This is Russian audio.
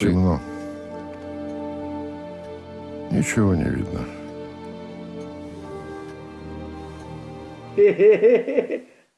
Темно. Ничего не видно.